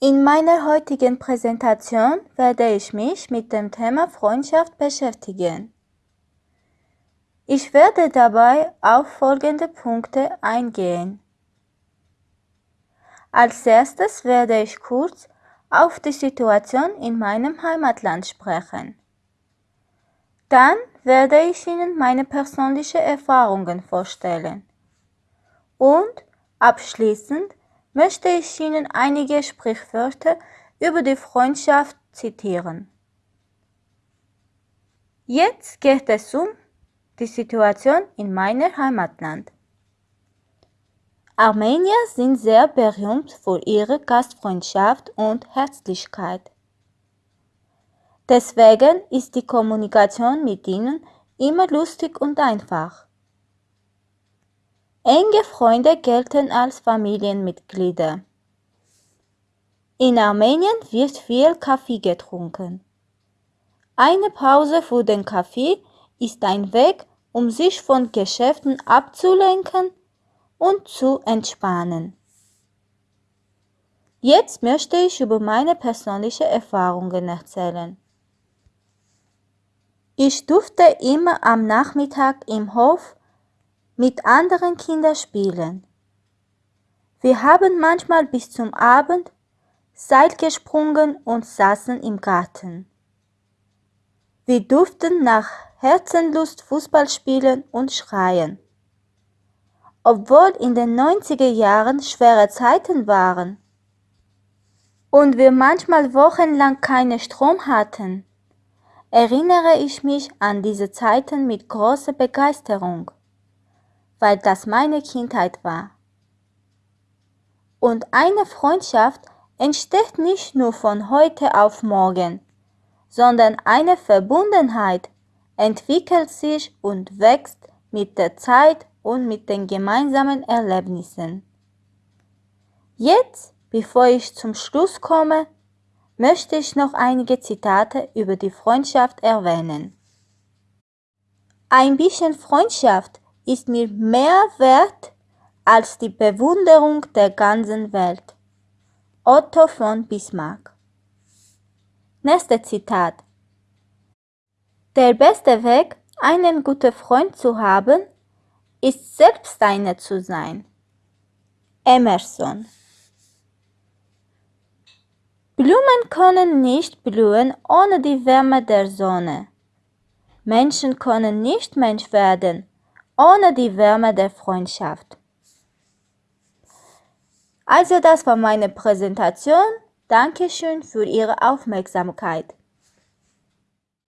In meiner heutigen Präsentation werde ich mich mit dem Thema Freundschaft beschäftigen. Ich werde dabei auf folgende Punkte eingehen. Als erstes werde ich kurz auf die Situation in meinem Heimatland sprechen. Dann werde ich Ihnen meine persönlichen Erfahrungen vorstellen. Und abschließend möchte ich Ihnen einige Sprichwörter über die Freundschaft zitieren. Jetzt geht es um die Situation in meinem Heimatland. Armenier sind sehr berühmt für ihre Gastfreundschaft und Herzlichkeit. Deswegen ist die Kommunikation mit ihnen immer lustig und einfach. Enge Freunde gelten als Familienmitglieder. In Armenien wird viel Kaffee getrunken. Eine Pause für den Kaffee ist ein Weg, um sich von Geschäften abzulenken und zu entspannen. Jetzt möchte ich über meine persönlichen Erfahrungen erzählen. Ich durfte immer am Nachmittag im Hof mit anderen Kindern spielen. Wir haben manchmal bis zum Abend Seil gesprungen und saßen im Garten. Wir durften nach Herzenlust Fußball spielen und schreien. Obwohl in den 90er Jahren schwere Zeiten waren und wir manchmal wochenlang keinen Strom hatten, erinnere ich mich an diese Zeiten mit großer Begeisterung weil das meine Kindheit war. Und eine Freundschaft entsteht nicht nur von heute auf morgen, sondern eine Verbundenheit entwickelt sich und wächst mit der Zeit und mit den gemeinsamen Erlebnissen. Jetzt, bevor ich zum Schluss komme, möchte ich noch einige Zitate über die Freundschaft erwähnen. Ein bisschen Freundschaft ist mir mehr wert als die Bewunderung der ganzen Welt. Otto von Bismarck. Nächstes Zitat. Der beste Weg, einen guten Freund zu haben, ist selbst einer zu sein. Emerson. Blumen können nicht blühen ohne die Wärme der Sonne. Menschen können nicht Mensch werden ohne die Wärme der Freundschaft. Also das war meine Präsentation. Dankeschön für Ihre Aufmerksamkeit.